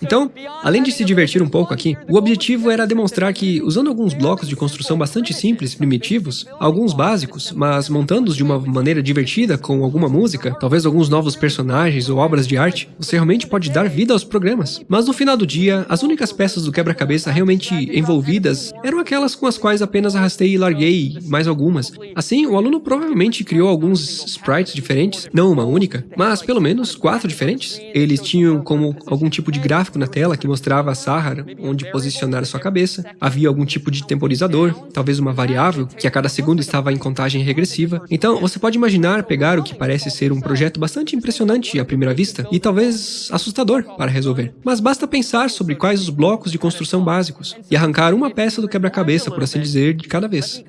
Então, além de se divertir um pouco aqui, o objetivo era demonstrar que, usando alguns blocos de construção bastante simples primitivos, alguns básicos, mas montando-os de uma maneira divertida com alguma música, talvez alguns novos personagens ou obras de arte, você realmente pode dar vida aos programas. Mas no final do dia, as únicas peças do quebra-cabeça realmente envolvidas eram aquelas com as quais apenas arrastei e larguei mais algumas. Assim, o aluno provavelmente criou alguns sprites diferentes, não uma única, mas pelo menos quatro diferentes. Eles tinham como algum tipo de gráfico gráfico na tela que mostrava a Sahara onde posicionar sua cabeça, havia algum tipo de temporizador, talvez uma variável, que a cada segundo estava em contagem regressiva. Então, você pode imaginar pegar o que parece ser um projeto bastante impressionante à primeira vista e talvez assustador para resolver. Mas basta pensar sobre quais os blocos de construção básicos e arrancar uma peça do quebra-cabeça, por assim dizer, de cada vez.